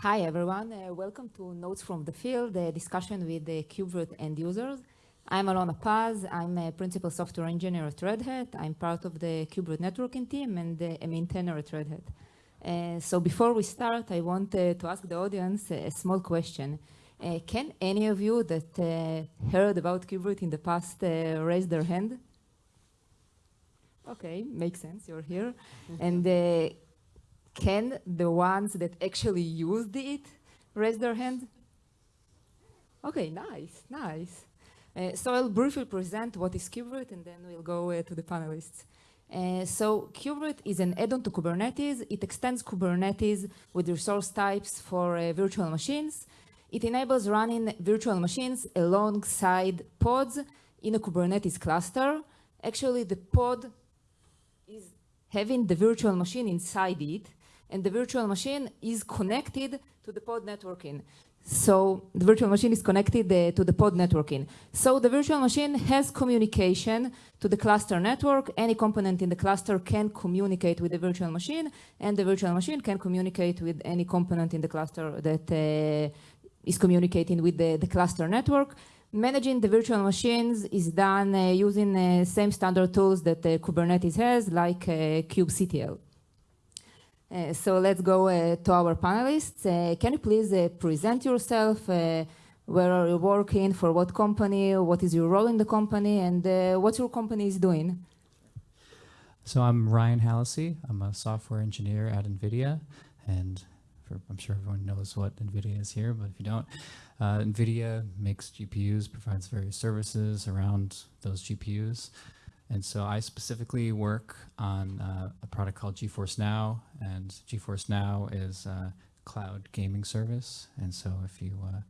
Hi, everyone. Uh, welcome to Notes from the Field, a discussion with the KubeVirt end users. I'm Alona Paz. I'm a principal software engineer at Red Hat. I'm part of the KubeVirt networking team and uh, a maintainer at Red Hat. Uh, so before we start, I want uh, to ask the audience a, small question. Uh, can any of you that uh, heard about KubeVirt in the past raise their hand? Okay, makes sense, you're here. and can the ones that actually used it raise their hand? Okay, nice, nice. Uh, so I'll briefly present what is KubeVirt and then we'll go uh, to the panelists. Uh, so KubeVirt is an add-on to Kubernetes. It extends Kubernetes with resource types for uh, virtual machines. It enables running virtual machines alongside pods in a Kubernetes cluster. Actually, the pod is having the virtual machine inside it, and the virtual machine is connected to the pod networking. So the virtual machine is connected uh, to the pod networking. So the virtual machine has communication to the cluster network. Any component in the cluster can communicate with the virtual machine, and the virtual machine can communicate with any component in the cluster that uh, is communicating with the, the, cluster network. Managing the virtual machines is done uh, using uh, same standard tools that uh, Kubernetes has, like uh, kubectl. Uh, so let's go uh, to our panelists. Uh, can you please uh, present yourself? Uh, where are you working? For what company? What is your role in the company? And what your company is doing? So I'm Ryan Hallisey. I'm a software engineer at NVIDIA. And for, I'm sure everyone knows what NVIDIA is here, but if you don't, NVIDIA makes GPUs, provides various services around those GPUs. And so I specifically work on uh, a product called GeForce Now, and GeForce Now is a cloud gaming service. And so if you, uh,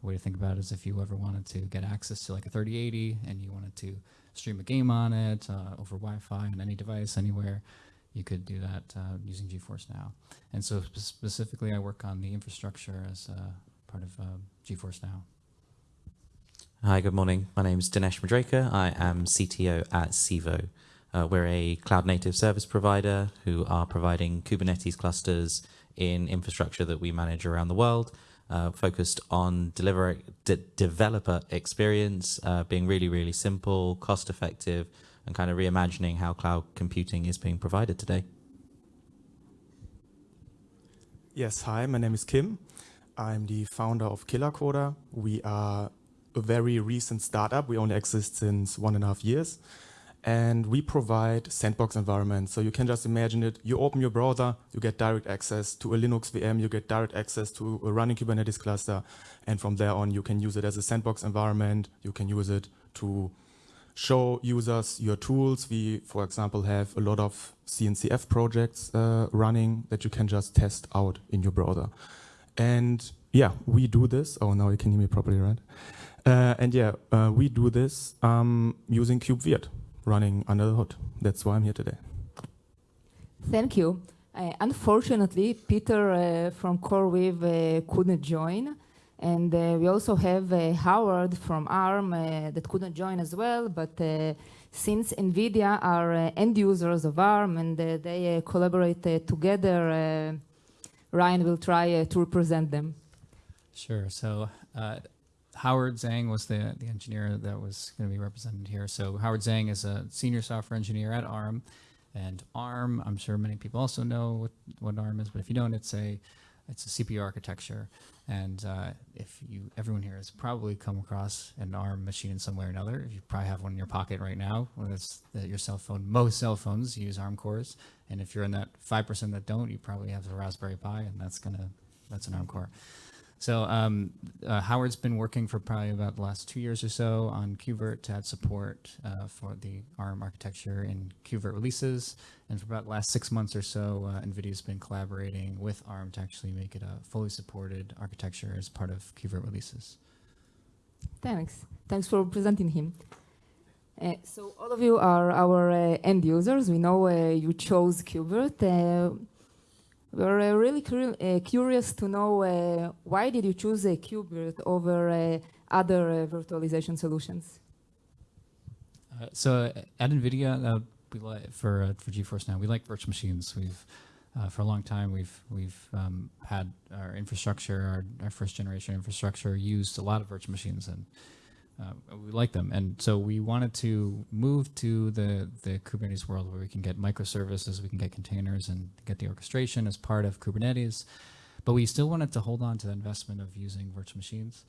way to think about it is if you ever wanted to get access to like a 3080 and you wanted to stream a game on it uh, over Wi-Fi on any device anywhere, you could do that uh, using GeForce Now. And so specifically I work on the infrastructure as part of uh, GeForce Now. Hi, good morning. My name is Dinesh Majrekar. I am CTO at Civo. Uh, we're a cloud native service provider who are providing Kubernetes clusters in infrastructure that we manage around the world, uh, focused on deliver de developer experience, uh, being really, really simple, cost effective, and kind of reimagining how cloud computing is being provided today. Yes, hi, my name is Kim. I'm the founder of KillerCoda. We are a very recent startup. We only exist since one and a half years. And we provide sandbox environments. So you can just imagine it. You open your browser, you get direct access to a Linux VM, you get direct access to a running Kubernetes cluster. And from there on, you can use it as a sandbox environment. You can use it to show users your tools. We, for example, have a lot of CNCF projects uh, running that you can just test out in your browser. And yeah, we do this. Oh, now you can hear me properly, right? Uh, and yeah, uh, we do this um, using KubeVirt running under the hood. That's why I'm here today. Thank you. Uh, unfortunately, Peter uh, from CoreWeave uh, couldn't join. And uh, we also have Howard from ARM that couldn't join as well. But since NVIDIA are end users of ARM and they collaborate together, Ryan will try to represent them. Sure. So Howard Zhang was the, the engineer that was going to be represented here. So Howard Zhang is a senior software engineer at ARM. And ARM, I'm sure many people also know what, what ARM is, but if you don't, it's a it's a CPU architecture. And uh, if you, everyone here has probably come across an ARM machine in some way or another. You probably have one in your pocket right now, whether it's your cell phone. Most cell phones use ARM cores. And if you're in that 5% that don't, you probably have a Raspberry Pi, and that's gonna that's an ARM core. So um, uh, Howard's been working for probably about the last two years or so on KubeVirt to add support uh, for the ARM architecture in KubeVirt releases. And for about the last six months or so, uh, NVIDIA's been collaborating with ARM to actually make it a fully supported architecture as part of KubeVirt releases. Thanks. Thanks for presenting him. Uh, so all of you are our uh, end users. We know uh, you chose KubeVirt. Uh, we're uh, really uh, curious to know uh, why did you choose a KubeVirt over other virtualization solutions? so at NVIDIA, we like for for GeForce now, we like virtual machines. We've Uh, for a long time, we've we've um, had our infrastructure, our, our first generation infrastructure, used a lot of virtual machines, and uh, we like them. And so we wanted to move to the the Kubernetes world where we can get microservices, we can get containers, and get the orchestration as part of Kubernetes. But we still wanted to hold on to the investment of using virtual machines.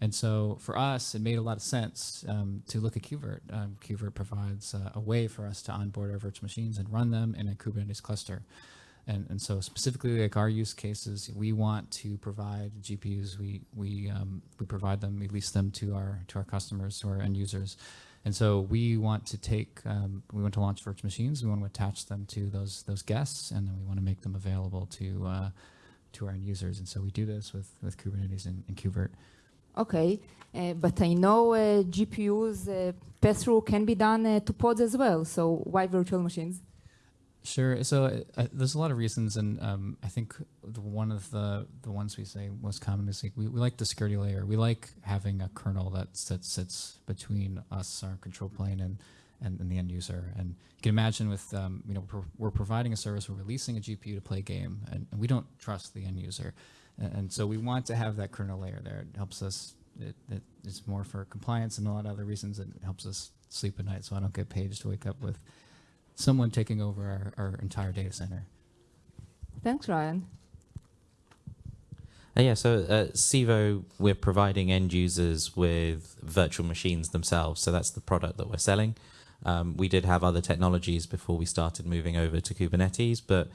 And so for us, it made a lot of sense um, to look at KubeVirt. Um, KubeVirt provides uh, a way for us to onboard our virtual machines and run them in a Kubernetes cluster. And, and so specifically like our use cases, we want to provide GPUs. We, we, um, we provide them, we lease them to our, to our customers, to our end users. And so we want to take, um, we want to launch virtual machines. We want to attach them to those, those guests, and then we want to make them available to, uh, to our end users. And so we do this with, with Kubernetes and, and KubeVirt. Okay, uh, but I know uh, GPUs uh, pass-through can be done uh, to pods as well. So why virtual machines? Sure. So uh, there's a lot of reasons, and um, I think one of the the ones we say most common is like we, we like the security layer. We like having a kernel that that sits between us, our control plane, and and, and the end user. And you can imagine with um, you know we're, we're providing a service, we're releasing a GPU to play a game, and, and we don't trust the end user, and, and, so we want to have that kernel layer there. It helps us. It, it, it's more for compliance and a lot of other reasons. It helps us sleep at night, so I don't get paged to wake up with someone taking over our, our entire data center. Thanks, Ryan. Uh, yeah, so at Civo, we're providing end users with virtual machines themselves. So that's the product that we're selling. Um, we did have other technologies before we started moving over to Kubernetes, but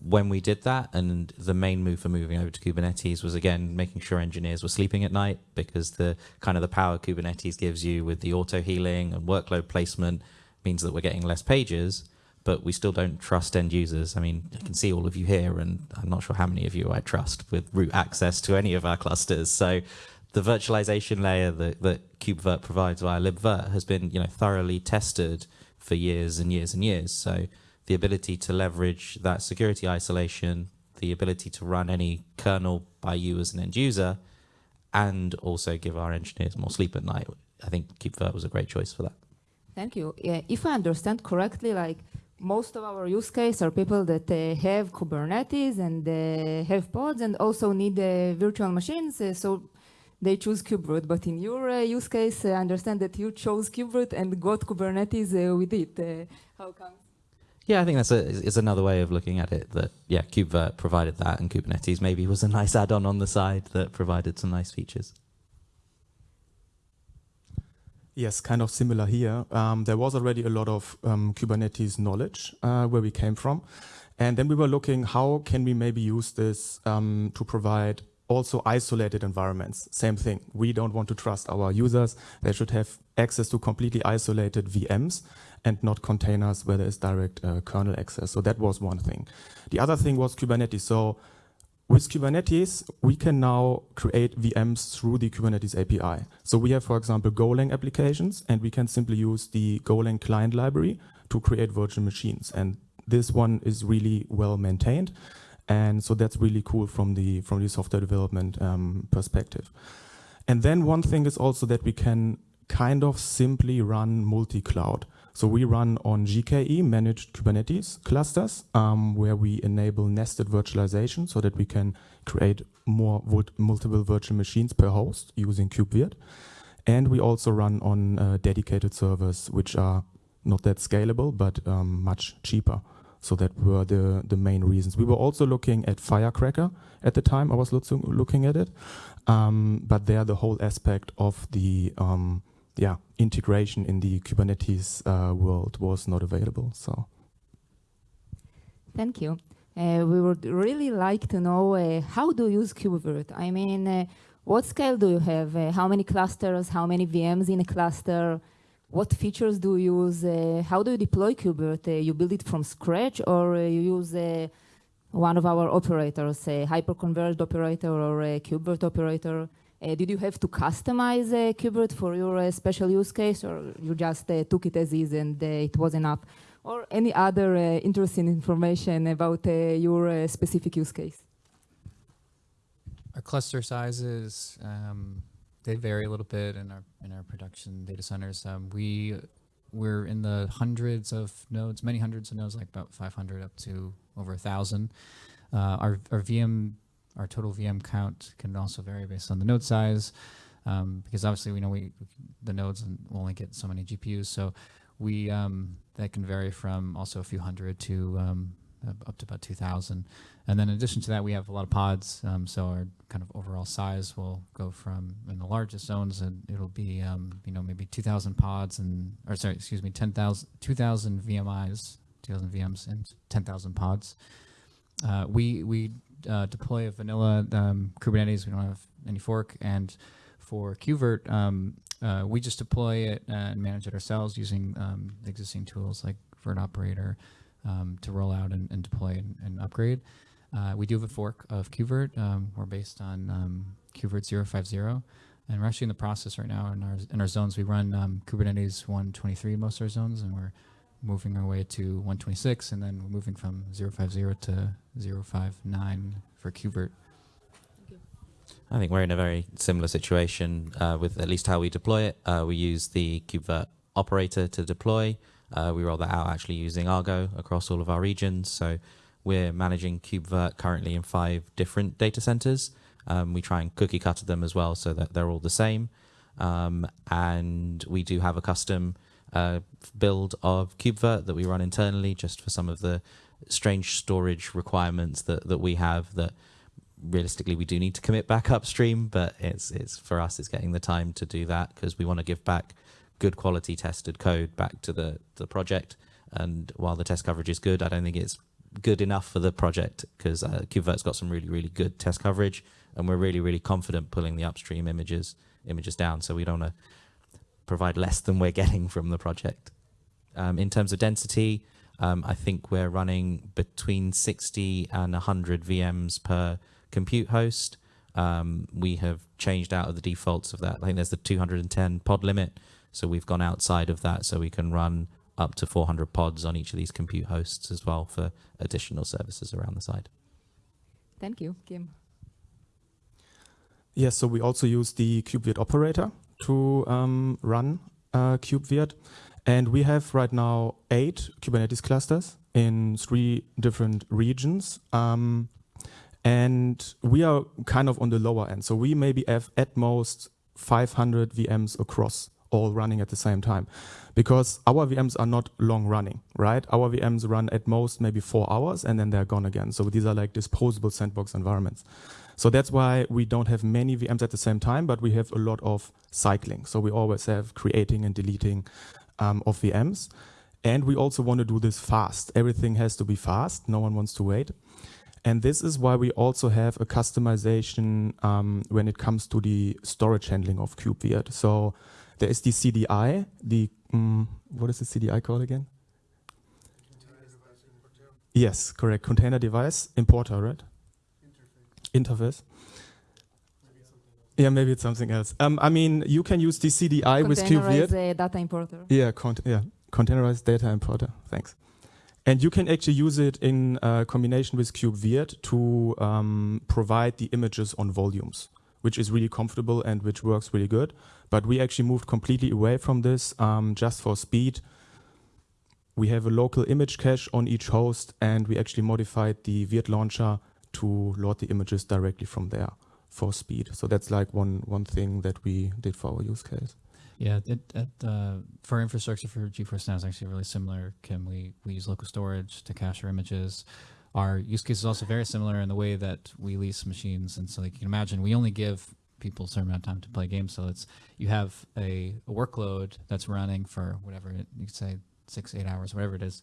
when we did that, and the main move for moving over to Kubernetes was again making sure engineers were sleeping at night because the kind of the power Kubernetes gives you with the auto healing and workload placement means that we're getting less pages, but we still don't trust end users. I mean, I can see all of you here, and I'm not sure how many of you I trust with root access to any of our clusters. So the virtualization layer that, that KubeVirt provides via libvirt has been you know thoroughly tested for years and years and years. So the ability to leverage that security isolation, the ability to run any kernel by you as an end user, and also give our engineers more sleep at night. I think KubeVirt was a great choice for that. Thank you. Yeah, if I understand correctly, like most of our use case are people that uh, have Kubernetes and uh, have pods and also need uh, virtual machines. Uh, so they choose KubeVirt. But in your uh, use case, I understand that you chose KubeVirt and got Kubernetes uh, with it. how come? Yeah, I think that's a, is another way of looking at it. That yeah, KubeVirt provided that, and Kubernetes maybe was a nice add-on on the side that provided some nice features. Yes, kind of similar here. Um, there was already a lot of um, Kubernetes knowledge uh, where we came from. And then we were looking how can we maybe use this um, to provide also isolated environments. Same thing. We don't want to trust our users. They should have access to completely isolated VMs and not containers where there is direct uh, kernel access. So that was one thing. The other thing was Kubernetes. So with Kubernetes, we can now create VMs through the Kubernetes API. So we have, for example, Golang applications, and we can simply use the Golang client library to create virtual machines. And this one is really well maintained. And so that's really cool from the, from the software development um, perspective. And then one thing is also that we can kind of simply run multi-cloud. So we run on GKE, managed Kubernetes clusters, um, where we enable nested virtualization so that we can create more multiple virtual machines per host using KubeVirt. And we also run on uh, dedicated servers, which are not that scalable, but um, much cheaper. So that were the, the main reasons. We were also looking at Firecracker at the time I was looking at it. Um, but there the whole aspect of the um, yeah, integration in the Kubernetes uh, world was not available. So, thank you. Uh, we would really like to know uh, how do you use KubeVirt? I mean, uh, what scale do you have? Uh, how many clusters? How many VMs in a cluster? What features do you use? Uh, how do you deploy KubeVirt? you build it from scratch, or you use one of our operators, a hyperconverged operator or a KubeVirt operator? Uh, did you have to customize uh, KubeVirt for your uh, special use case, or you just uh, took it as is and it was enough? Or any other interesting information about your specific use case? Our cluster sizes, um, they vary a little bit in our in our production data centers. Um, we we're in the hundreds of nodes, many hundreds of nodes, like about 500 up to over a thousand. Uh, our our VM, our total VM count can also vary based on the node size, um, because obviously we know we the nodes will only get so many GPUs, so we um, that can vary from also a few hundred to um, up- to about 2,000. And then in addition to that, we have a lot of pods. Um, so our kind of overall size will go from in the largest zones, and it'll be um, you know maybe 2,000 pods and or sorry, excuse me, 10,000 2,000 VMIs, 2,000 VMs, and 10,000 pods. Uh, we we uh, deploy a vanilla um, Kubernetes. We don't have any fork, and for KubeVirt, um, uh, we just deploy it and manage it ourselves using um, existing tools like virt-operator um, to roll out and, and deploy and, and upgrade. Uh, we do have a fork of KubeVirt. Um, we're based on um, KubeVirt 050, and we're actually in the process right now in our in our zones. We run um, Kubernetes 123 in most of our zones, and we're moving our way to 126, and then moving from 050 to 059 for KubeVirt. I think we're in a very similar situation uh, with at least how we deploy it. Uh, we use the KubeVirt operator to deploy. Uh, we roll that out actually using Argo across all of our regions. So we're managing KubeVirt currently in five different data centers. Um, we try and cookie cutter them as well so that they're all the same. Um, and we do have a custom uh, build of KubeVirt that we run internally just for some of the strange storage requirements that, that we have that realistically we do need to commit back upstream, but it's it's for us it's getting the time to do that because we want to give back good quality tested code back to the the project. And while the test coverage is good, I don't think it's good enough for the project because uh, KubeVirt's got some really really good test coverage, and we're really really confident pulling the upstream images images down. So we don't want to provide less than we're getting from the project. Um, in terms of density, um, I think we're running between 60 and 100 VMs per compute host. Um, we have changed out of the defaults of that. I think there's the 210 pod limit. So we've gone outside of that so we can run up to 400 pods on each of these compute hosts as well for additional services around the side. Thank you, Kim. Yes, so we also use the KubeVirt operator to um, run uh, KubeVirt. And we have right now eight Kubernetes clusters in three different regions. Um, and we are kind of on the lower end. So we maybe have at most 500 VMs across all running at the same time because our VMs are not long running, right? Our VMs run at most maybe four hours and then they're gone again. So these are like disposable sandbox environments. So that's why we don't have many VMs at the same time, but we have a lot of cycling. So we always have creating and deleting um, of VMs. And we also want to do this fast. Everything has to be fast. No one wants to wait. And this is why we also have a customization um, when it comes to the storage handling of KubeVirt. So there is the CDI, the, um, what is the CDI called again? Yes, correct. Container device importer, right? Interface. Yeah, maybe it's something else. Um, I mean, you can use the CDI with KubeVirt. Containerized uh, data importer. Yeah, cont- yeah, containerized data importer. Thanks. And you can actually use it in uh, combination with KubeVirt to um, provide the images on volumes, which is really comfortable and which works really good. But we actually moved completely away from this um, just for speed. We have a local image cache on each host, and we actually modified the Virt launcher to load the images directly from there for speed. So that's like one one thing that we did for our use case. Yeah, it, it, uh, for infrastructure for GeForce Now is actually really similar. Kim, we, we use local storage to cache our images. Our use case is also very similar in the way that we lease machines. And so like you can imagine, we only give people certain amount of time to play games. So it's, you have a, a workload that's running for whatever, it, you could say six, eight hours, whatever it is.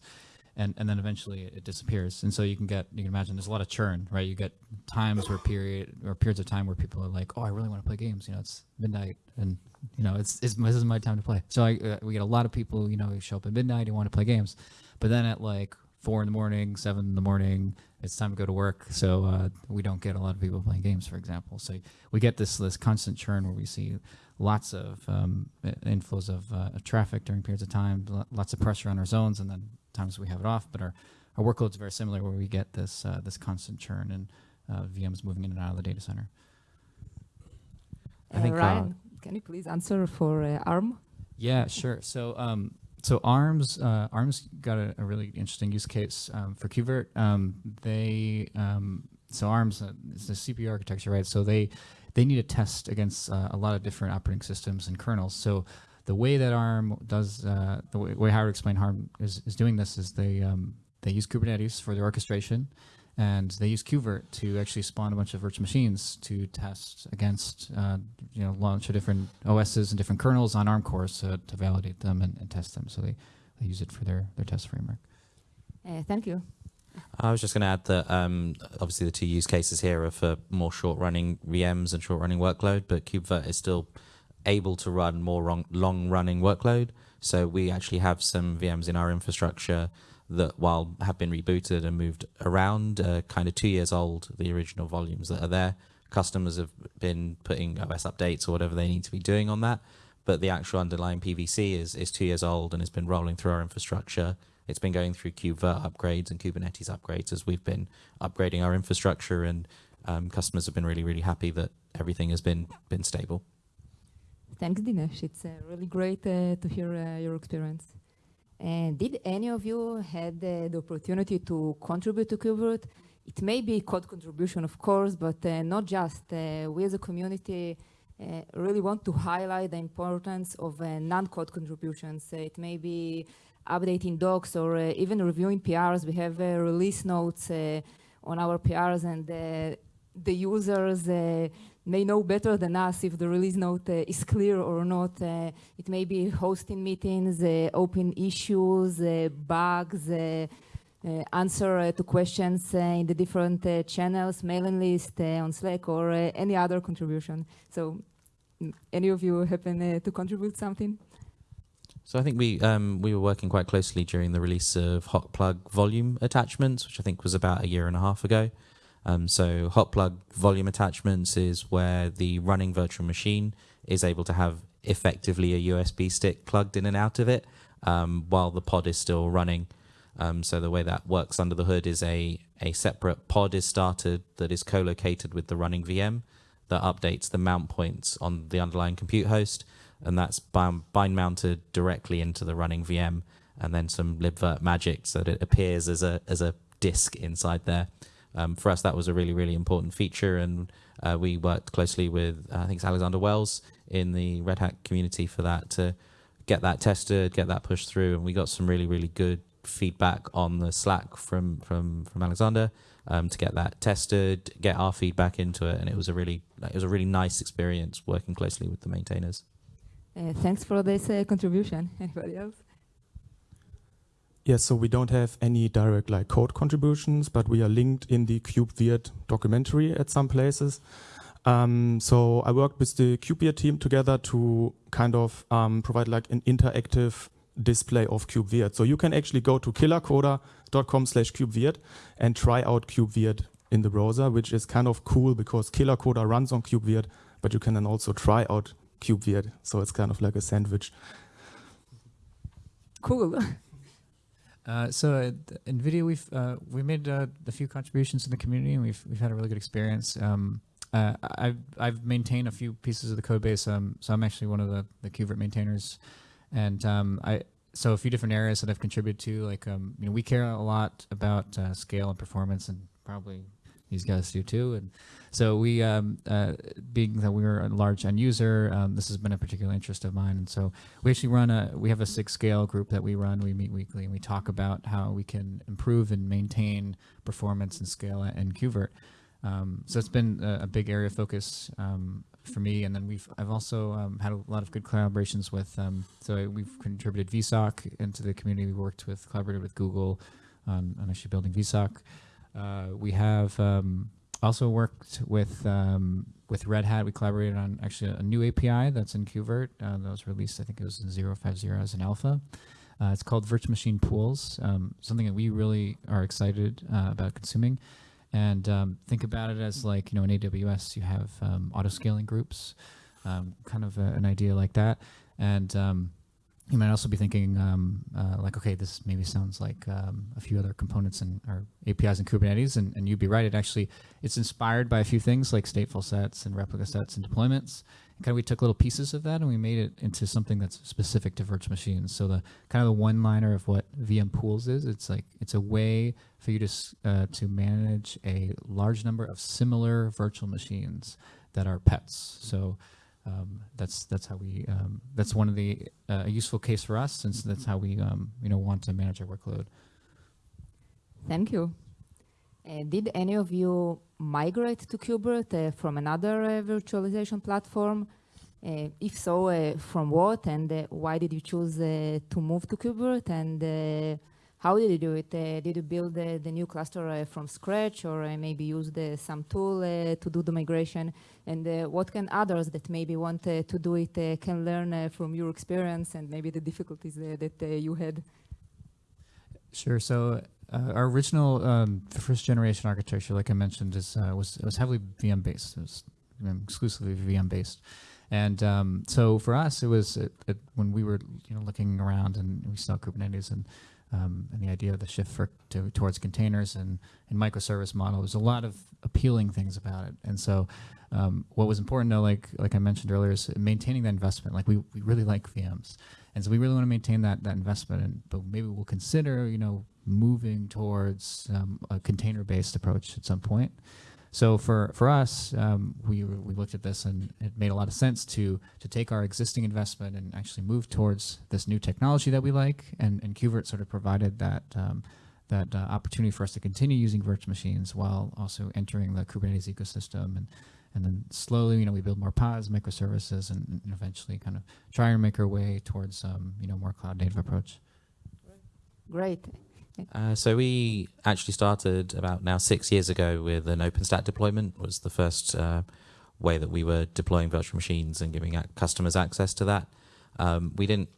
And, and then eventually it disappears. And so you can get, you can imagine there's a lot of churn, right? You get times where period or periods of time where people are like, oh, I really want to play games. You know, it's midnight and you know, it's, it's this is my time to play. So I, uh, we get a lot of people, you know, who show up at midnight and want to play games, but then at like four in the morning, seven in the morning, it's time to go to work. So uh, we don't get a lot of people playing games, for example. So we get this this constant churn where we see lots of um, inflows of uh, traffic during periods of time, lots of pressure on our zones, and then times we have it off. But our our workload's very similar, where we get this uh, this constant churn and uh, VMs moving in and out of the data center. I think, uh, Ryan, can you please answer for uh, ARM? Yeah, sure. So um, so ARMS uh, ARMS got a, a, really interesting use case um, for KubeVirt. Um, they um, so ARMS uh, is the CPU architecture, right? So they they need to test against uh, a lot of different operating systems and kernels. So the way that ARM does uh, the way, way Howard explained ARM is, is doing this is they um, they use Kubernetes for their orchestration and they use KubeVirt to actually spawn a bunch of virtual machines to test against, uh, you know, launch of different OSs and different kernels on ARM cores to, to validate them and, and, test them. So they, they use it for their, their test framework. Uh, thank you. I was just going to add that um, obviously the two use cases here are for more short-running VMs and short-running workload, but KubeVirt is still able to run more long-running workload. So we actually have some VMs in our infrastructure that while have been rebooted and moved around, uh, kind of two years old, the original volumes that are there. Customers have been putting OS updates or whatever they need to be doing on that, but the actual underlying PVC is, is two years old and has been rolling through our infrastructure. It's been going through KubeVirt upgrades and Kubernetes upgrades as we've been upgrading our infrastructure, and um, customers have been really, really happy that everything has been been stable. Thanks, Dinesh. It's uh, really great uh, to hear uh, your experience. And did any of you had uh, the opportunity to contribute to KubeVirt? It may be code contribution, of course, but uh, not just. Uh, we as a community uh, really want to highlight the importance of uh, non-code contributions. Uh, it may be updating docs or even reviewing PRs. We have release notes on our PRs and the users may know better than us if the release note uh, is clear or not. Uh, it may be hosting meetings, uh, open issues, uh, bugs, uh, uh, answer to questions in the different channels, mailing list on Slack or any other contribution. So mm, any of you happen to contribute something? So I think we um, we were working quite closely during the release of Hot Plug volume attachments, which I think was about a year and a half ago. Um, so hot plug volume attachments is where the running virtual machine is able to have effectively a USB stick plugged in and out of it um, while the pod is still running. Um, so the way that works under the hood is a, a separate pod is started that is co-located with the running VM that updates the mount points on the underlying compute host and that's bind, bind mounted directly into the running VM and then some libvirt magic so that it appears as a as a disk inside there um, for us, that was a really, really important feature, and uh, we worked closely with uh, I think it's Alexander Wels in the Red Hat community for that to get that tested, get that pushed through, and we got some really, really good feedback on the Slack from from from Alexander um, to get that tested, get our feedback into it, and it was a really it was a really nice experience working closely with the maintainers. Uh, thanks for this uh, contribution. Anybody else? Yes, so we don't have any direct like code contributions, but we are linked in the KubeVirt documentary at some places. Um, so I worked with the KubeVirt team together to kind of um, provide like an interactive display of KubeVirt. So you can actually go to killercoda.com slash KubeVirt and try out KubeVirt in the browser, which is kind of cool because KillerCoda runs on KubeVirt, but you can then also try out KubeVirt. So it's kind of like a sandwich. Cool. Uh, so at NVIDIA, we've uh, we made uh, a few contributions to the community, and we've we've had a really good experience. Um, uh, I've I've maintained a few pieces of the code base, um, so I'm actually one of the the KubeVirt maintainers, and um, I so a few different areas that I've contributed to, like um, you know, we care a lot about uh, scale and performance, and probably these guys do too. And so we, um, uh, being that we are a large end user, um, this has been a particular interest of mine. And so we actually run a, we have a SIG Scale group that we run. We meet weekly and we talk about how we can improve and maintain performance and scale in KubeVirt. Um, so it's been a, a, big area of focus um, for me. And then we've I've also um, had a lot of good collaborations with. Um, so we've contributed VSOCK into the community. We worked with collaborated with Google on, on actually building VSOCK. Uh, we have um, also worked with um, with Red Hat. We collaborated on actually a new API that's in KubeVirt uh, that was released. I think it was in 050 as an alpha. Uh, it's called Virtual Machine Pools, um, something that we really are excited uh, about consuming. And um, think about it as like, you know, in AWS, you have um, auto scaling groups, um, kind of a, an idea like that. And you might also be thinking um, uh, like, okay, this maybe sounds like um, a few other components and or APIs in Kubernetes, and, and you'd be right. It actually it's inspired by a few things like stateful sets and replica sets and deployments, kind of we took little pieces of that and we made it into something that's specific to virtual machines. So the kind of the one liner of what VM pools is, it's like it's a way for you to uh, to manage a large number of similar virtual machines that are pets. So um, that's that's how we um, that's one of the uh, useful case for us since that's how we um, you know want to manage our workload. Thank you. Uh, did any of you migrate to KubeVirt uh, from another uh, virtualization platform? Uh, if so, uh, from what and why did you choose to move to KubeVirt and how did you do it? Uh, did you build the new cluster uh, from scratch or uh, maybe use some tool to do the migration? And what can others that maybe want to do it can learn from your experience and maybe the difficulties that you had? Sure. So uh, our original um, first generation architecture, like I mentioned, is uh, was was heavily VM based. It was exclusively VM based, and um, so for us, it was it, it, when we were you know looking around and we saw Kubernetes and um, and the idea of the shift for, to, towards containers and, and microservice model. There's a lot of appealing things about it, and so um, what was important, though, like like I mentioned earlier, is maintaining that investment. Like we, we really like VMs, and so we really want to maintain that that investment. And but maybe we'll consider, you know, moving towards um, a container-based approach at some point. So for for us, um, we we looked at this and it made a lot of sense to to take our existing investment and actually move towards this new technology that we like. And and KubeVirt sort of provided that. Um, that uh, opportunity for us to continue using virtual machines while also entering the Kubernetes ecosystem and and then slowly, you know, we build more pods, microservices, and, and eventually kind of try and make our way towards, um, you know, more cloud native approach. Great. Uh, so we actually started about now six years ago with an OpenStack deployment. Was the first uh, way that we were deploying virtual machines and giving customers access to that. Um, we didn't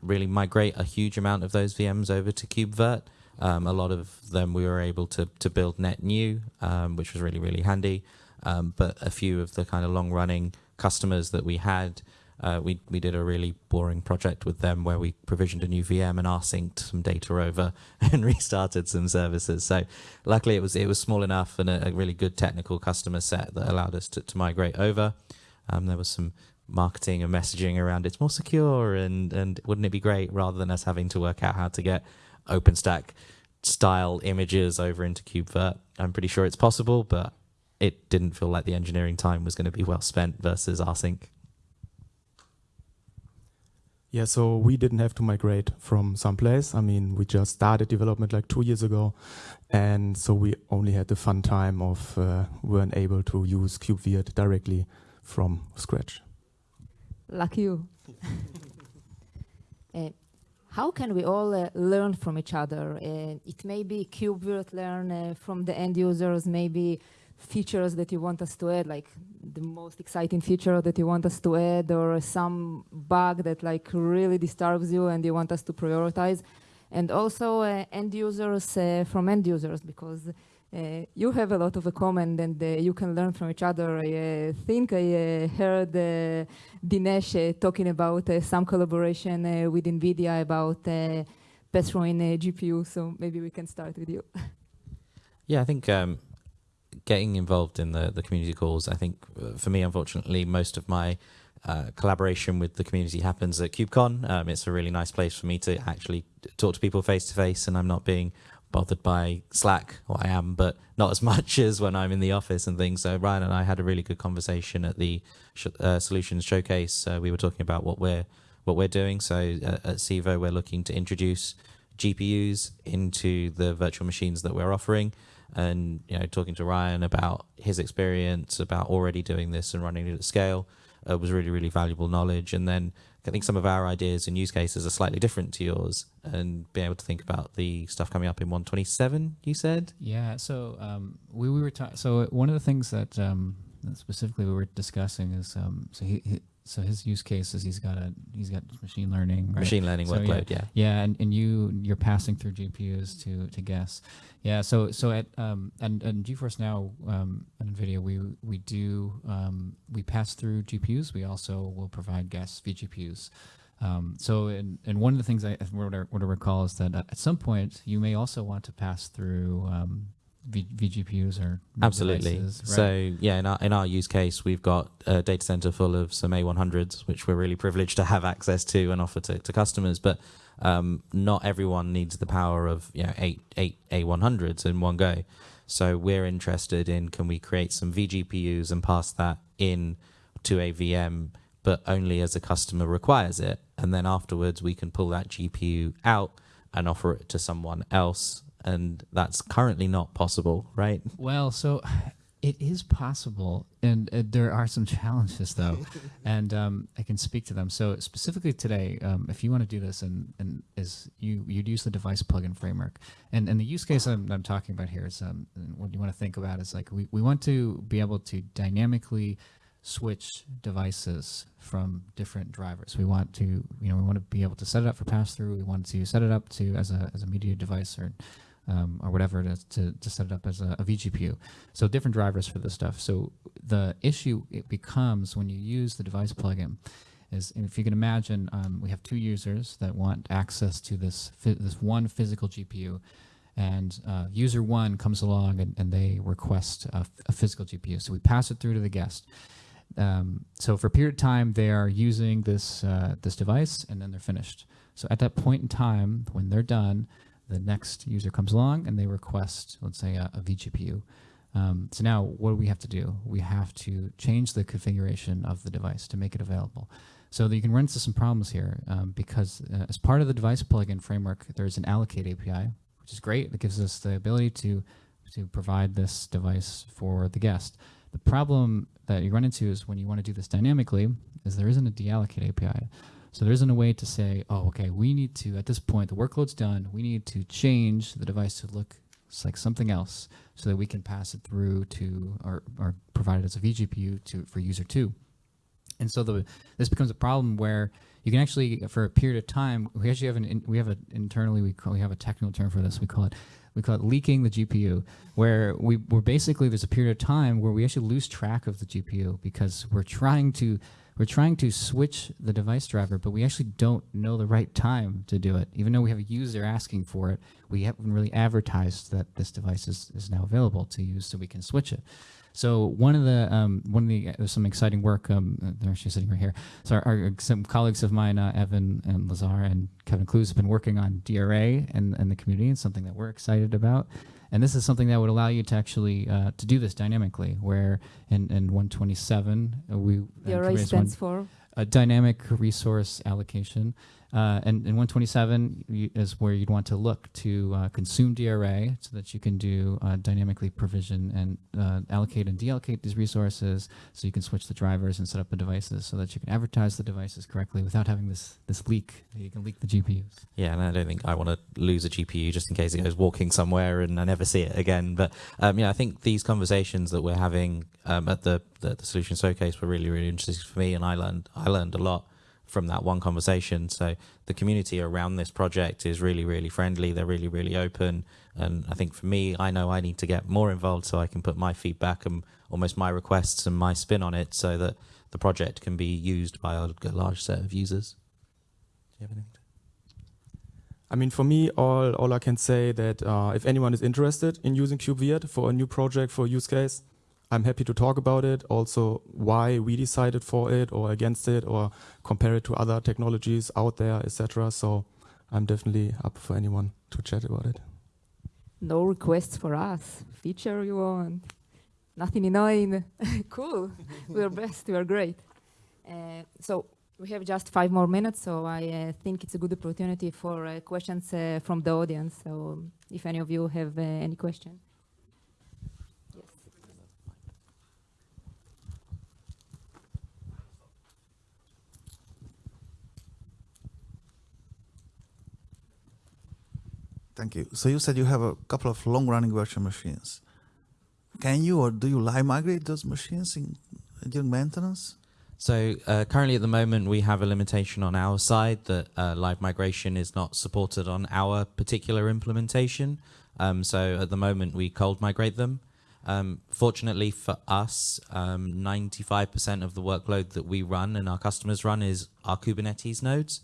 really migrate a huge amount of those VMs over to KubeVirt. Um, a lot of them we were able to to build net new, um, which was really really handy. Um, but a few of the kind of long running customers that we had, uh, we we did a really boring project with them where we provisioned a new VM and rsynced some data over and restarted some services. So luckily it was it was small enough and a, a really good technical customer set that allowed us to, to migrate over. Um, there was some marketing and messaging around it's more secure and and wouldn't it be great rather than us having to work out how to get OpenStack style images over into KubeVirt. I'm pretty sure it's possible, but it didn't feel like the engineering time was going to be well spent versus rsync. Yeah, so we didn't have to migrate from someplace. I mean, we just started development like two years ago, and so we only had the fun time of uh, weren't able to use KubeVirt directly from scratch. Lucky you. Uh, how can we all uh, learn from each other? Uh, it may be KubeVirt learn uh, from the end users, maybe features that you want us to add, like the most exciting feature that you want us to add, or some bug that like really disturbs you and you want us to prioritize. And also uh, end users uh, from end users, because uh, you have a lot of a common and uh, you can learn from each other. I uh, think I uh, heard Dinesh talking about some collaboration with NVIDIA about uh, pass-through in GPU, so maybe we can start with you. Yeah, I think um, getting involved in the, the community calls, I think uh, for me, unfortunately, most of my uh, collaboration with the community happens at KubeCon. Um, it's a really nice place for me to actually talk to people face to face, and I'm not being bothered by Slack. Well, I am, but not as much as when I'm in the office and things. So Ryan and I had a really good conversation at the sh- uh, solutions showcase. Uh, we were talking about what we're what we're doing. So uh, at Civo, we're looking to introduce GPUs into the virtual machines that we're offering and you know talking to Ryan about his experience about already doing this and running it at scale uh, was really really valuable knowledge and then I think some of our ideas and use cases are slightly different to yours and being able to think about the stuff coming up in 127 you said Yeah. So um, we, we were so one of the things that um, specifically we were discussing is um, so he, he so his use case is he's got a he's got machine learning right? machine learning So, workload yeah Yeah, and, and you you're passing through GPUs to to guess. Yeah, so so at um and and GeForce Now um and Nvidia we we do um we pass through GPUs. We also will provide guess vGPUs. Um, so and and one of the things I what I, what I recall is that at some point you may also want to pass through um, v- vGPUs or Absolutely. devices, right? So yeah, in our in our use case, we've got a data center full of some A100s, which we're really privileged to have access to and offer to, to customers. But um, not everyone needs the power of you know eight eight A100s in one go. So we're interested in can we create some vGPUs and pass that in to a VM, but only as a customer requires it, and then afterwards we can pull that GPU out and offer it to someone else. And that's currently not possible, right? Well, so it is possible, and uh, there are some challenges though, and um, I can speak to them. So specifically today, um, if you want to do this, and and is you you'd use the device plugin framework, and and the use case I'm, I'm talking about here is um, what you want to think about is like we we want to be able to dynamically switch devices from different drivers. We want to, you know, we want to be able to set it up for pass through. We want to set it up to as a as a media device or um, or whatever is to, to set it up as a, a vGPU. So different drivers for this stuff. So the issue it becomes when you use the device plugin is if you can imagine, um, we have two users that want access to this this one physical GPU, and uh, user one comes along and, and they request a physical GPU. So we pass it through to the guest. Um, so for a period of time, they are using this uh, this device, and then they're finished. So at that point in time, when they're done, the next user comes along and they request, let's say, a, a vGPU. Um, so now, what do we have to do? We have to change the configuration of the device to make it available. So that you can run into some problems here um, because uh, as part of the device plugin framework, there's an allocate API, which is great. It gives us the ability to to provide this device for the guest. The problem that you run into is when you want to do this dynamically, is there isn't a deallocate API. So there isn't a way to say, oh, okay, we need to, at this point, the workload's done, we need to change the device to look like something else so that we can pass it through to, or, or provide it as a vGPU to, for user two. And so the, this becomes a problem where you can actually, for a period of time, we actually have an, we have a, internally, we, call, we have a technical term for this, we call it we call it leaking the GPU, where we we're basically there's a period of time where we actually lose track of the GPU because we're trying to we're trying to switch the device driver, but we actually don't know the right time to do it. Even though we have a user asking for it, we haven't really advertised that this device is, is now available to use so we can switch it. So one of the um, one of the uh, some exciting work. Um, uh, they're actually sitting right here. So our, our some colleagues of mine, uh, Evan and Lazar and Kevin Klues, have been working on DRA and and the community, and something that we're excited about. And this is something that would allow you to actually uh, to do this dynamically. Where in in 127 uh, we DRA Kubernetes one- for a dynamic resource allocation. Uh, and, and 127 you- is where you'd want to look to uh, consume DRA so that you can do uh, dynamically provision and uh, allocate and deallocate these resources so you can switch the drivers and set up the devices so that you can advertise the devices correctly without having this, this leak. You can leak the GPUs. Yeah, and I don't think I want to lose a GPU just in case it goes walking somewhere and I never see it again. But um, yeah, I think these conversations that we're having um, at the, the the solution showcase were really really interesting for me, and I learned I learned a lot from that one conversation. So the community around this project is really really friendly. They're really really open, and I think for me, I know I need to get more involved so I can put my feedback and almost my requests and my spin on it, so that the project can be used by a, large set of users. Do you have anything? I mean, for me, all, all I can say that uh, if anyone is interested in using KubeVirt for a new project, for a use case, I'm happy to talk about it. Also, why we decided for it or against it, or compare it to other technologies out there, etc. So I'm definitely up for anyone to chat about it. no requests for us. Feature you want. Nothing annoying. cool. We're best. We're great. Uh, so we have just five more minutes, so I uh, think it's a good opportunity for uh, questions uh, from the audience. So if any of you have uh, any question. Thank you. So you said you have a couple of long-running virtual machines. Can you or do you live migrate those machines in, during maintenance? So uh, currently, at the moment, we have a limitation on our side that uh, live migration is not supported on our particular implementation. Um, so at the moment, we cold migrate them. Um, fortunately for us, um, 95% of the workload that we run and our customers run is our Kubernetes nodes.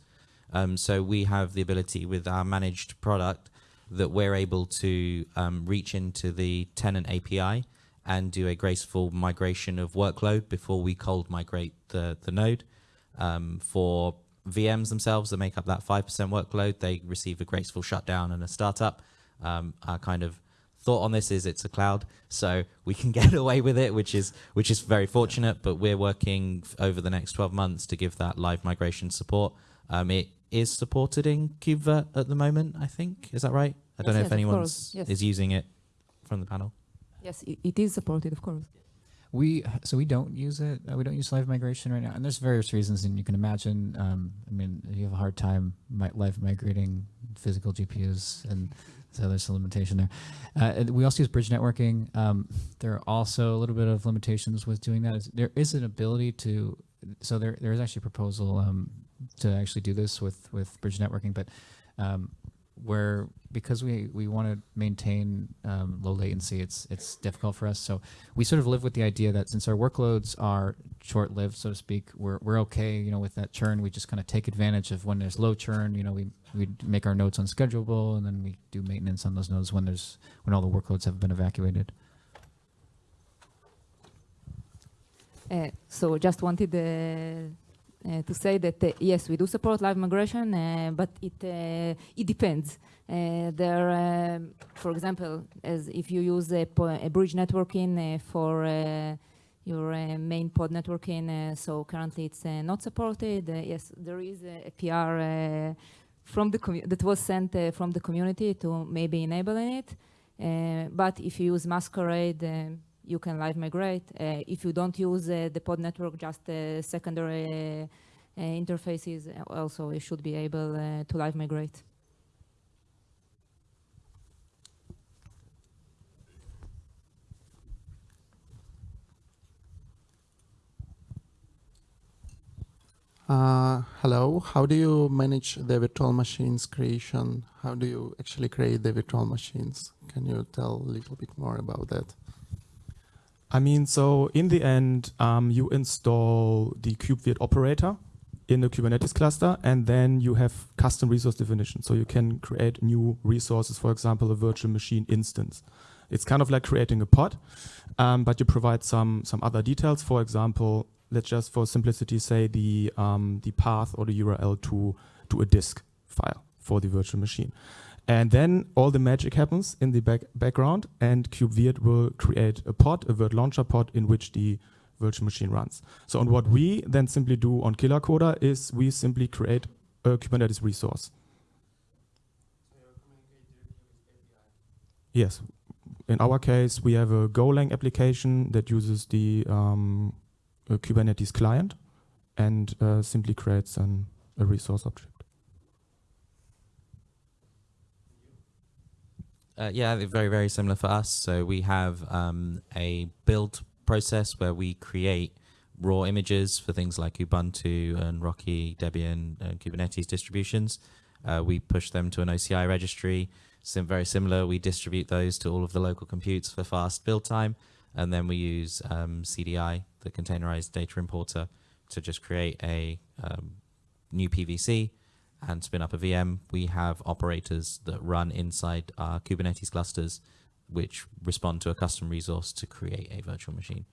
Um, so we have the ability with our managed product that we're able to um, reach into the tenant API and do a graceful migration of workload before we cold migrate the, the node. Um, for VMs themselves that make up that 5% workload, they receive a graceful shutdown and a startup. Um, our kind of thought on this is it's a cloud, so we can get away with it, which is which is very fortunate. But we're working over the next 12 months to give that live migration support. Um, it is supported in KubeVirt at the moment, I think. Is that right? I don't Yes, know yes, if of anyone's yes. is using it from the panel. Yes, it, it is supported, of course. We so we don't use it. Uh, we don't use live migration right now, and there's various reasons. And you can imagine. Um, I mean, you have a hard time mi- live migrating physical GPUs, and so there's a limitation there. Uh, we also use bridge networking. Um, there are also a little bit of limitations with doing that. Is- There is an ability to. So there there is actually a proposal um, to actually do this with with bridge networking, but um, where because we we want to maintain um, low latency, it's it's difficult for us. So we sort of live with the idea that since our workloads are short-lived, so to speak, we're we're okay, you know, with that churn. We just kind of take advantage of when there's low churn. You know, we we make our nodes unschedulable, and then we do maintenance on those nodes when there's when all the workloads have been evacuated. Uh, so just wanted uh, Eh, to say that uh, yes, we do support live migration, uh, but it it depends. There, um, for example, as if you use a, a bridge networking for your main pod networking, so currently it's not supported. Yes, there is a, a PR from the that was sent from the community to maybe enabling it. But if you use Masquerade, you can live migrate. Uh, if you don't use uh, the pod network, just uh, secondary interfaces, also you should be able to live migrate. Uh, hello, how do you manage the virtual machines creation? How do you actually create the virtual machines? Can you tell a little bit more about that? I mean, so in the end, um, you install the KubeVirt operator in the Kubernetes cluster, and then you have custom resource definition. So you can create new resources, for example, a virtual machine instance. It's kind of like creating a pod, um, but you provide some some other details. For example, let's just for simplicity say the um, the path or the URL to to a disk file for the virtual machine. And then all the magic happens in the back background, and KubeVirt will create a pod, a Virt launcher pod, in which the virtual machine runs. So, and what we then simply do on KillerCoda is we simply create a Kubernetes resource. Yes. In our case, we have a Golang application that uses the um, Kubernetes client and uh, simply creates an, a resource object. Uh, yeah, they're very, very similar for us. So we have um, a build process where we create raw images for things like Ubuntu and Rocky, Debian, and Kubernetes distributions. Uh, we push them to an OCI registry. Sim- very similar. We distribute those to all of the local computes for fast build time. And then we use um, CDI, the containerized data importer, to just create a um, new PVC and spin up a VM, we have operators that run inside our Kubernetes clusters, which respond to a custom resource to create a virtual machine.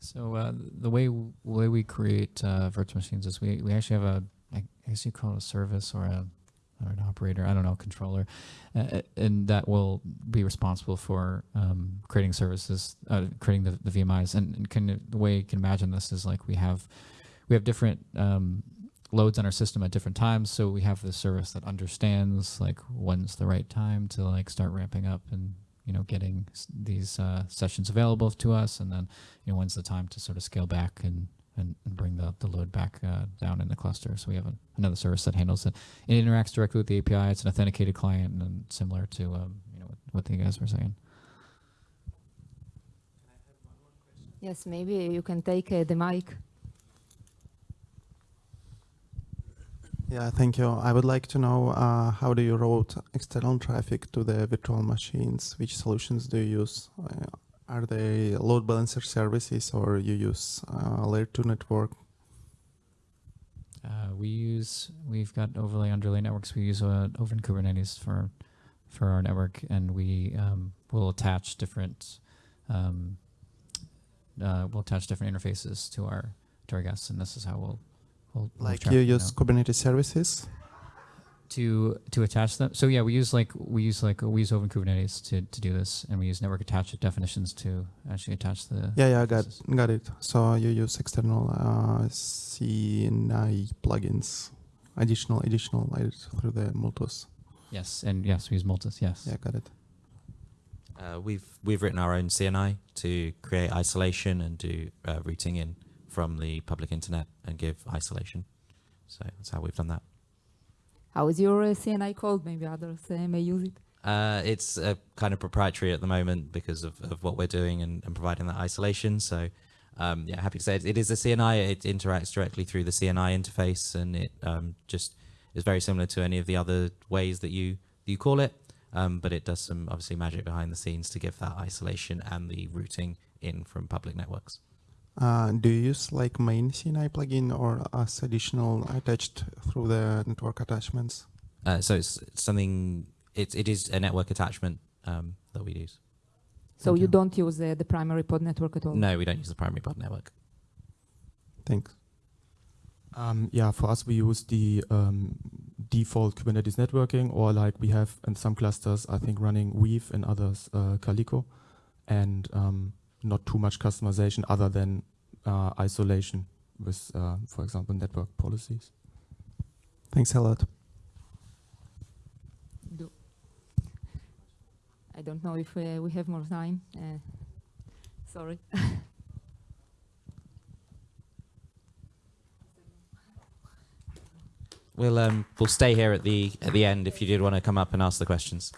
So uh, the way way we create uh, virtual machines is we, we actually have a I guess you call it a service or a or an operator I don't know controller, uh, and that will be responsible for um, creating services, uh, creating the, the VMIs. And, and can, the way you can imagine this is like we have we have different um, loads on our system at different times. So we have this service that understands like when's the right time to like start ramping up and you know getting s- these uh, sessions available to us, and then you know when's the time to sort of scale back and and, and bring the, the load back uh, down in the cluster. So we have a, another service that handles it. It interacts directly with the API. It's an authenticated client and similar to um, you know what, what you guys were saying. Yes, maybe you can take uh, the mic. Yeah, thank you. I would like to know uh, how do you route external traffic to the virtual machines? Which solutions do you use? Uh, are they load balancer services or you use uh, layer 2 network? Uh, we use we've got overlay underlay networks. We use uh, OVN-Kubernetes for for our network, and we um, will attach different um, uh, we'll attach different interfaces to our to our guests, and this is how we'll we'll move Like you use around. Kubernetes services? to to attach them. So yeah, we use like we use like we use OVN-Kubernetes to to do this, and we use network attached definitions to actually attach the. Yeah, yeah, I got got it. So you use external uh, CNI plugins, additional additional layers through the Multus. Yes, and yes, we use Multus. Yes. Yeah, got it. Uh, we've we've written our own CNI to create isolation and do uh, routing in from the public internet and give isolation. So that's how we've done that. How is your uh, CNI called? Maybe others may use it. Uh, it's uh, kind of proprietary at the moment because of, of what we're doing and, and providing that isolation. So, um, yeah, happy to say it, it is a CNI. It interacts directly through the CNI interface, and it um, just is very similar to any of the other ways that you you call it. Um, but it does some obviously magic behind the scenes to give that isolation and the routing in from public networks. Uh, do you use like main CNI plugin or as additional attached through the network attachments? Uh, so it's something. It it is a network attachment um, that we use. So you don't use uh, the primary pod network at all. No, we don't use the primary pod network. Thanks. Um, yeah, for us, we use the um, default Kubernetes networking, or like we have in some clusters, I think running Weave and others uh, Calico, and um, not too much customization other than uh, isolation with, uh, for example, network policies. Thanks a lot. Do. I don't know if uh, we have more time. Uh, sorry. We'll um we'll stay here at the at the end if you did want to come up and ask the questions.